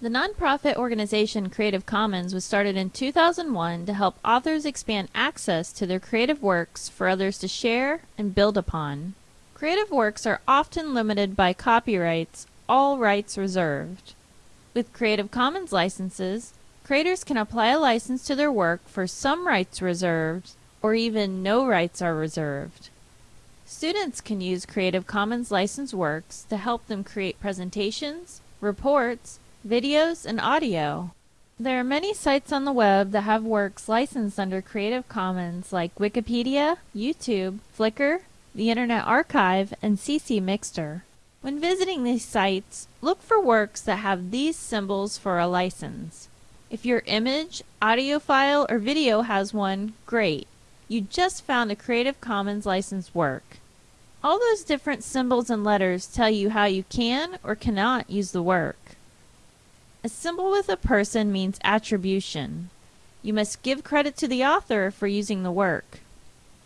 The nonprofit organization Creative Commons was started in 2001 to help authors expand access to their creative works for others to share and build upon. Creative works are often limited by copyrights, all rights reserved. With Creative Commons licenses, creators can apply a license to their work for some rights reserved or even no rights are reserved. Students can use Creative Commons licensed works to help them create presentations, reports, videos, and audio. There are many sites on the web that have works licensed under Creative Commons like Wikipedia, YouTube, Flickr, the Internet Archive, and CC Mixter. When visiting these sites, look for works that have these symbols for a license. If your image, audio file, or video has one, great. You just found a Creative Commons licensed work. All those different symbols and letters tell you how you can or cannot use the work. A symbol with a person means attribution. You must give credit to the author for using the work.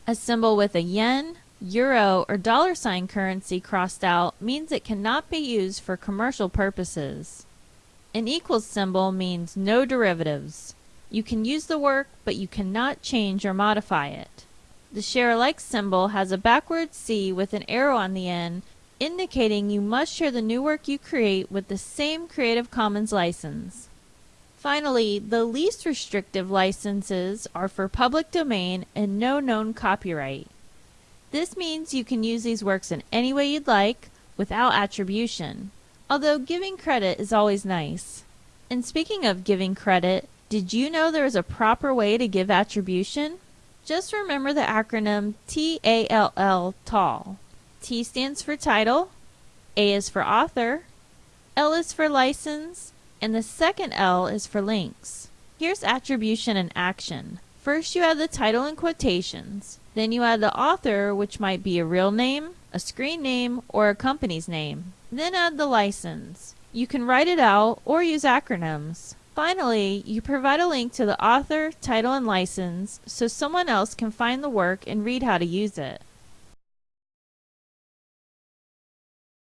A symbol with a yen, euro, or dollar sign currency crossed out means it cannot be used for commercial purposes. An equals symbol means no derivatives. You can use the work, but you cannot change or modify it. The share alike symbol has a backward C with an arrow on the end indicating you must share the new work you create with the same Creative Commons license. Finally, the least restrictive licenses are for public domain and no known copyright. This means you can use these works in any way you'd like without attribution, although giving credit is always nice. And speaking of giving credit, did you know there is a proper way to give attribution? Just remember the acronym TALL, TALL. T stands for title, A is for author, L is for license, and the second L is for links. Here's attribution and action. First you add the title in quotations. Then you add the author, which might be a real name, a screen name, or a company's name. Then add the license. You can write it out or use acronyms. Finally, you provide a link to the author, title, and license so someone else can find the work and read how to use it.